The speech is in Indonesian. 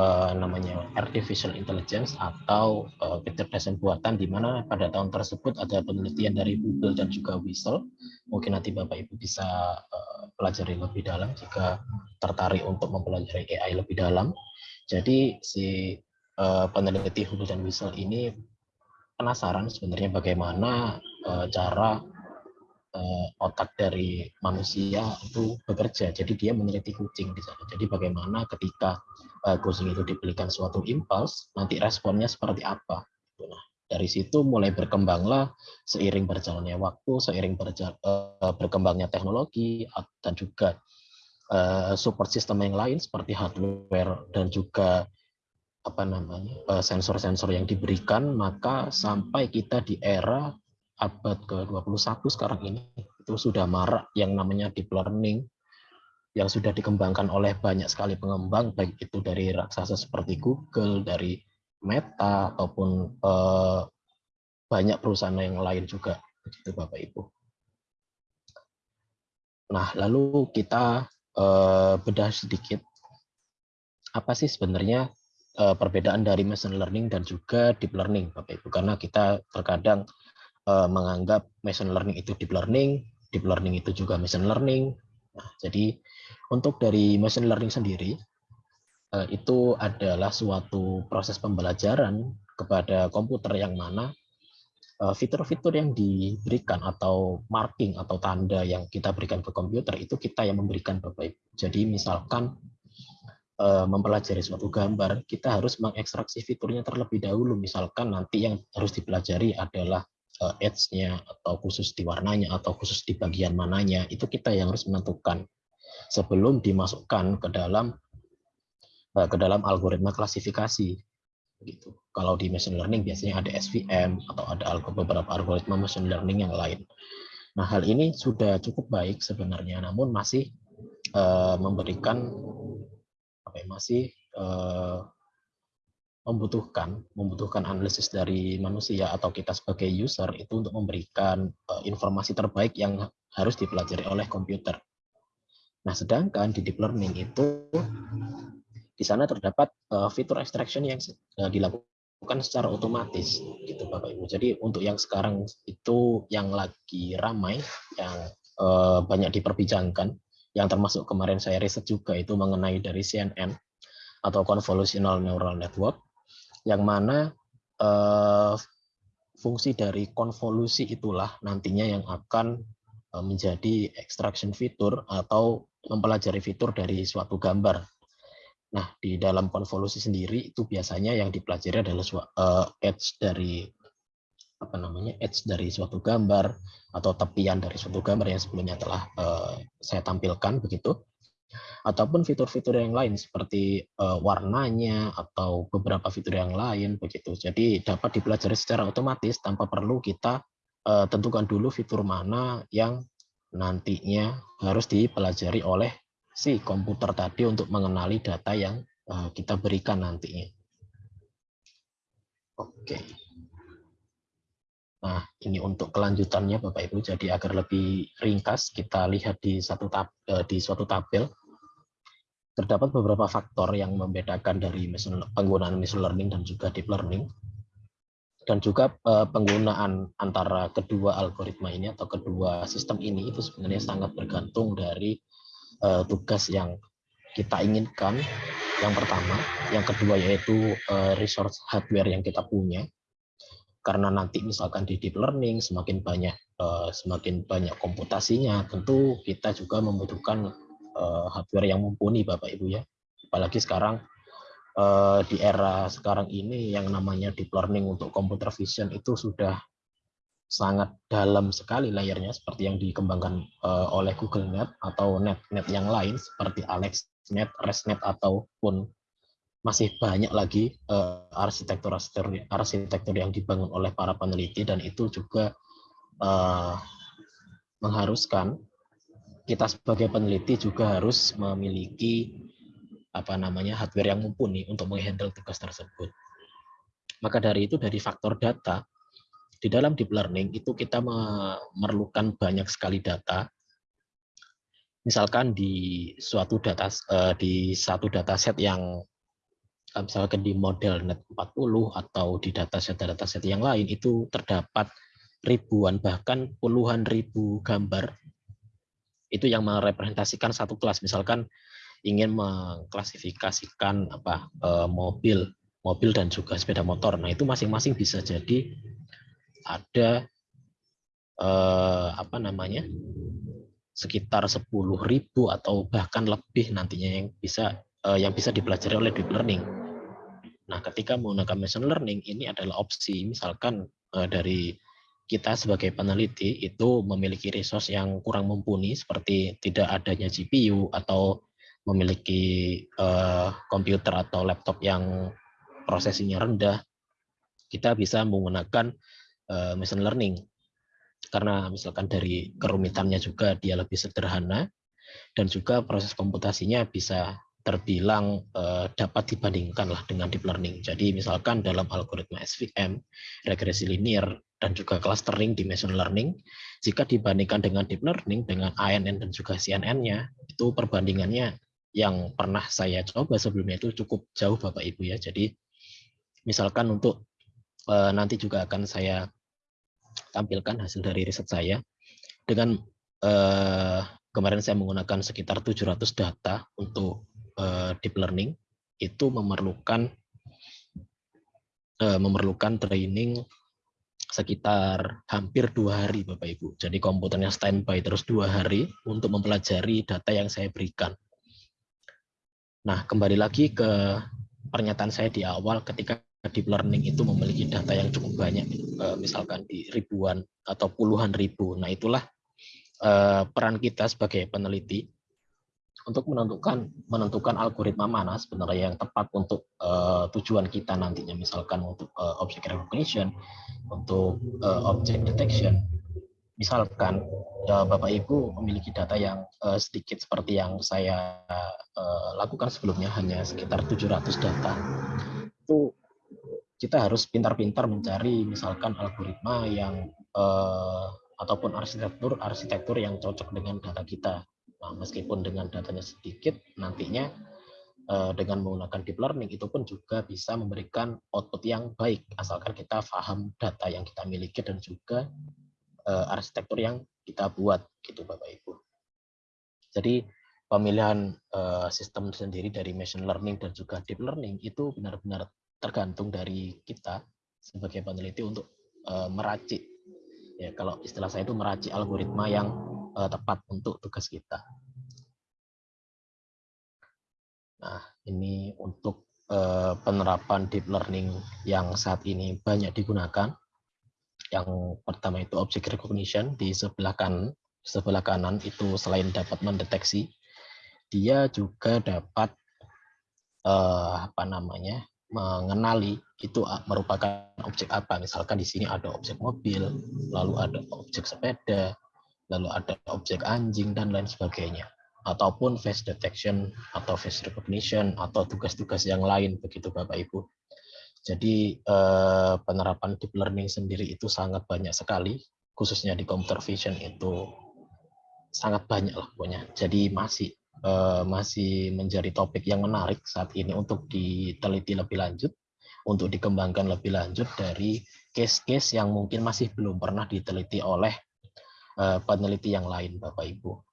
uh, namanya artificial intelligence atau uh, kecerdasan buatan di mana pada tahun tersebut ada penelitian dari Google dan juga Whistle. Mungkin nanti Bapak Ibu bisa uh, pelajari lebih dalam jika tertarik untuk mempelajari AI lebih dalam. Jadi si uh, peneliti Google dan Whistle ini penasaran sebenarnya bagaimana uh, cara uh, otak dari manusia itu bekerja. Jadi dia meneliti kucing di sana. Jadi bagaimana ketika uh, kucing itu diberikan suatu impuls, nanti responnya seperti apa. Nah, dari situ mulai berkembanglah seiring berjalannya waktu, seiring berjal, uh, berkembangnya teknologi dan juga uh, support system yang lain seperti hardware dan juga apa namanya sensor-sensor yang diberikan maka sampai kita di era abad ke-21 sekarang ini itu sudah marak yang namanya deep learning yang sudah dikembangkan oleh banyak sekali pengembang baik itu dari raksasa seperti Google, dari Meta ataupun eh, banyak perusahaan yang lain juga begitu Bapak Ibu. Nah, lalu kita eh, bedah sedikit apa sih sebenarnya eh, perbedaan dari machine learning dan juga deep learning Bapak Ibu karena kita terkadang uh, menganggap machine learning itu deep learning, deep learning itu juga machine learning. Nah, jadi untuk dari machine learning sendiri uh, itu adalah suatu proses pembelajaran kepada komputer yang mana eh, fitur-fitur yang diberikan atau marking atau tanda yang kita berikan ke komputer itu kita yang memberikan Bapak Ibu. Jadi misalkan mempelajari suatu gambar, kita harus mengekstraksi fiturnya terlebih dahulu. Misalkan nanti yang harus dipelajari adalah uh, edge-nya atau khusus di warnanya atau khusus di bagian mananya itu kita yang harus menentukan sebelum dimasukkan ke dalam uh, ke dalam algoritma klasifikasi gitu. Kalau di machine learning biasanya ada SVM atau ada beberapa algoritma machine learning yang lain. Nah, hal ini sudah cukup baik sebenarnya namun masih uh, memberikan apa ya, masih uh, membutuhkan membutuhkan analisis dari manusia atau kita sebagai user itu untuk memberikan uh, informasi terbaik yang harus dipelajari oleh komputer. Nah, sedangkan di deep learning itu di sana terdapat uh, fitur extraction yang uh, dilakukan secara otomatis gitu Bapak Ibu. Jadi untuk yang sekarang itu yang lagi ramai yang uh, banyak diperbincangkan yang termasuk kemarin saya riset juga itu mengenai dari CNN atau convolutional neural network yang mana uh, fungsi dari konvolusi itulah nantinya yang akan uh, menjadi extraction fitur atau mempelajari fitur dari suatu gambar. Nah, di dalam konvolusi sendiri itu biasanya yang dipelajari adalah uh, edge dari apa namanya edge dari suatu gambar atau tepian dari suatu gambar yang sebelumnya telah uh, saya tampilkan begitu ataupun fitur-fitur yang lain seperti uh, warnanya atau beberapa fitur yang lain begitu. Jadi dapat dipelajari secara otomatis tanpa perlu kita uh, tentukan dulu fitur mana yang nantinya harus dipelajari oleh si komputer tadi untuk mengenali data yang uh, kita berikan nantinya. Oke. Nah, ini untuk kelanjutannya Bapak Ibu. Jadi agar lebih ringkas kita lihat di satu tab, di suatu tabel terdapat beberapa faktor yang membedakan dari penggunaan machine learning dan juga deep learning. Dan juga eh, penggunaan antara kedua algoritma ini atau kedua sistem ini itu sebenarnya sangat bergantung dari eh, tugas yang kita inginkan. Yang pertama yang kedua yaitu eh, resource hardware yang kita punya. Karena nanti misalkan di deep learning semakin banyak semakin banyak komputasinya tentu kita juga membutuhkan uh, hardware yang mumpuni Bapak Ibu ya. Apalagi sekarang uh, di era sekarang ini yang namanya deep learning untuk computer vision itu sudah sangat dalam sekali layarnya seperti yang dikembangkan uh, oleh Google Net atau net-net yang lain seperti AlexNet, ResNet ataupun masih banyak lagi arsitektur-arsitektur uh, arsitektur yang dibangun oleh para peneliti dan itu juga uh, mengharuskan kita sebagai peneliti juga harus memiliki apa namanya hardware yang mumpuni untuk menghandle tugas tersebut. Maka dari itu dari faktor data di dalam deep learning itu kita memerlukan banyak sekali data. Misalkan di suatu data eh, di satu dataset yang misalkan di model net 40 atau di dataset-dataset yang lain itu terdapat ribuan bahkan puluhan ribu gambar itu yang merepresentasikan satu kelas. Misalkan ingin mengklasifikasikan apa eh, mobil mobil dan juga sepeda motor. Nah itu masing-masing bisa jadi ada eh, apa namanya sekitar 10.000 atau bahkan lebih nantinya yang bisa eh, yang bisa dipelajari oleh deep learning. Nah, ketika menggunakan machine learning ini adalah opsi. Misalkan dari kita sebagai peneliti itu memiliki resource yang kurang mumpuni seperti tidak adanya GPU atau memiliki uh, komputer atau laptop yang prosesinya rendah, kita bisa menggunakan uh, machine learning karena misalkan dari kerumitannya juga dia lebih sederhana dan juga proses komputasinya bisa terbilang uh, dapat dibandingkan lah dengan deep learning. Jadi misalkan dalam algoritma SVM, regresi linear dan juga clustering di machine learning, jika dibandingkan dengan deep learning dengan ANN dan juga CNN-nya, itu perbandingannya yang pernah saya coba sebelumnya itu cukup jauh Bapak Ibu ya. Jadi misalkan untuk uh, nanti juga akan saya tampilkan hasil dari riset saya dengan uh, kemarin saya menggunakan sekitar 700 data untuk uh, deep learning itu memerlukan memerlukan training sekitar hampir dua hari Bapak Ibu. Jadi komputernya standby terus dua hari untuk mempelajari data yang saya berikan. Nah kembali lagi ke pernyataan saya di awal ketika deep learning itu memiliki data yang cukup banyak, misalkan di ribuan atau puluhan ribu. Nah itulah peran kita sebagai peneliti untuk menentukan menentukan algoritma mana sebenarnya yang tepat untuk uh, tujuan kita nantinya. Misalkan untuk uh, object recognition untuk uh, object detection. Misalkan uh, Bapak Ibu memiliki data yang uh, sedikit seperti yang saya uh, lakukan sebelumnya hanya sekitar 700 data. Itu kita harus pintar-pintar mencari misalkan algoritma yang uh, ataupun arsitektur arsitektur yang cocok dengan data kita Nah, meskipun dengan datanya sedikit, nantinya eh, dengan menggunakan deep learning itu pun juga bisa memberikan output yang baik, asalkan kita paham data yang kita miliki dan juga eh, arsitektur yang kita buat, gitu Bapak Ibu. Jadi pemilihan eh, sistem sendiri dari machine learning dan juga deep learning itu benar-benar tergantung dari kita sebagai peneliti untuk meracik ya kalau istilah saya itu meracik algoritma yang uh, tepat untuk tugas kita. Nah, ini untuk uh, penerapan deep learning yang saat ini banyak digunakan. Yang pertama itu object recognition di sebelah kanan, sebelah kanan itu selain dapat mendeteksi, dia juga dapat uh, apa namanya mengenali itu merupakan objek apa. Misalkan di sini ada objek mobil, lalu ada objek sepeda, lalu ada objek anjing dan lain sebagainya ataupun face detection atau face recognition atau tugas-tugas yang lain begitu Bapak Ibu. Jadi eh, penerapan deep learning sendiri itu sangat banyak sekali, khususnya di computer vision itu sangat banyak lah pokoknya. Jadi masih eh, masih menjadi topik yang menarik saat ini untuk diteliti lebih lanjut, untuk dikembangkan lebih lanjut dari case-case yang mungkin masih belum pernah diteliti oleh Eh, peneliti yang lain Bapak Ibu.